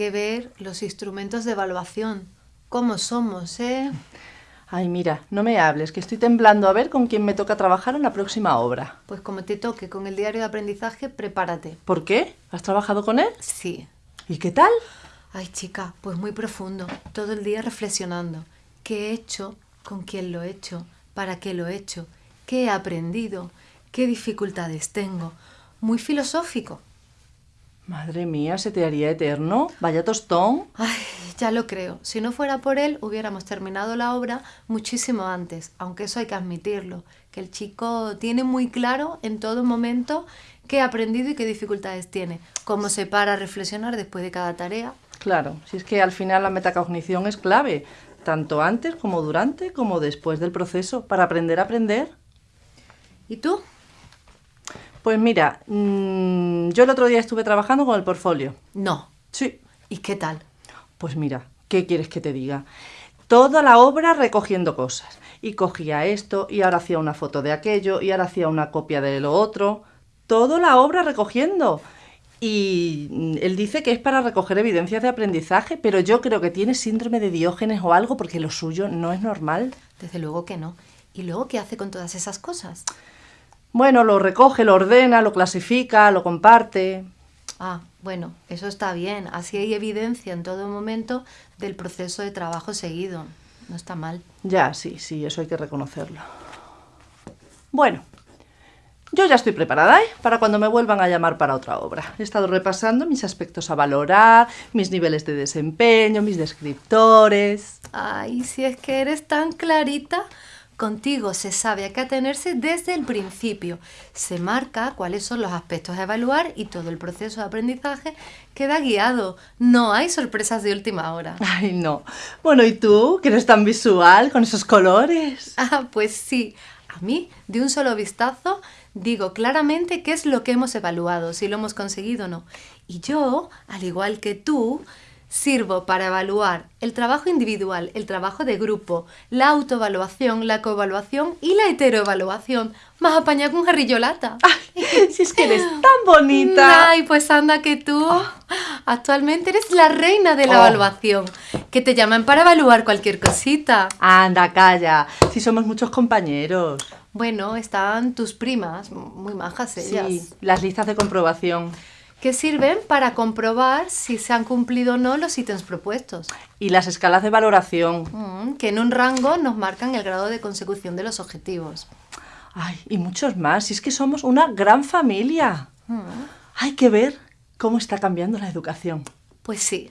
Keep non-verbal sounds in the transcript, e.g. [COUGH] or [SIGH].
que ver los instrumentos de evaluación. ¿Cómo somos, eh? Ay, mira, no me hables, que estoy temblando a ver con quién me toca trabajar en la próxima obra. Pues como te toque con el diario de aprendizaje, prepárate. ¿Por qué? ¿Has trabajado con él? Sí. ¿Y qué tal? Ay, chica, pues muy profundo. Todo el día reflexionando. ¿Qué he hecho? ¿Con quién lo he hecho? ¿Para qué lo he hecho? ¿Qué he aprendido? ¿Qué dificultades tengo? Muy filosófico. Madre mía, ¿se te haría eterno? Vaya tostón. Ay, ya lo creo. Si no fuera por él, hubiéramos terminado la obra muchísimo antes, aunque eso hay que admitirlo, que el chico tiene muy claro en todo momento qué ha aprendido y qué dificultades tiene, cómo se para a reflexionar después de cada tarea. Claro, si es que al final la metacognición es clave, tanto antes como durante como después del proceso, para aprender a aprender. ¿Y tú? Pues mira, mm, yo el otro día estuve trabajando con el portfolio. No. Sí. ¿Y qué tal? Pues mira, ¿qué quieres que te diga? Toda la obra recogiendo cosas. Y cogía esto, y ahora hacía una foto de aquello, y ahora hacía una copia de lo otro. Toda la obra recogiendo. Y mm, él dice que es para recoger evidencias de aprendizaje, pero yo creo que tiene síndrome de Diógenes o algo porque lo suyo no es normal. Desde luego que no. ¿Y luego qué hace con todas esas cosas? Bueno, lo recoge, lo ordena, lo clasifica, lo comparte. Ah, bueno, eso está bien. Así hay evidencia en todo momento del proceso de trabajo seguido. No está mal. Ya, sí, sí, eso hay que reconocerlo. Bueno, yo ya estoy preparada, ¿eh? Para cuando me vuelvan a llamar para otra obra. He estado repasando mis aspectos a valorar, mis niveles de desempeño, mis descriptores. Ay, si es que eres tan clarita, Contigo se sabe a qué atenerse desde el principio. Se marca cuáles son los aspectos a evaluar y todo el proceso de aprendizaje queda guiado. No hay sorpresas de última hora. [LAUGHS] Ay, no. Bueno, ¿y tú? Que eres tan visual con esos colores. [LAUGHS] Ah, pues sí. A mí, de un solo vistazo, digo claramente qué es lo que hemos evaluado, si lo hemos conseguido o no. Y yo, al igual que tú, Sirvo para evaluar el trabajo individual, el trabajo de grupo, la autoevaluación, la coevaluación y la heteroevaluación. Más con jarrillolata. [LAUGHS] ¡Ay! Si es que eres tan bonita. Ay, pues anda que tú actualmente eres la reina de la Oh. evaluación. Que te llaman para evaluar cualquier cosita. Anda, calla. Si somos muchos compañeros. Bueno, están tus primas, muy majas ellas. Sí, las listas de comprobación. Que sirven para comprobar si se han cumplido o no los ítems propuestos. Y las escalas de valoración. Mm, que en un rango nos marcan el grado de consecución de los objetivos. Ay, y muchos más. Si es que somos una gran familia. Mm, Hay que ver cómo está cambiando la educación. Pues sí,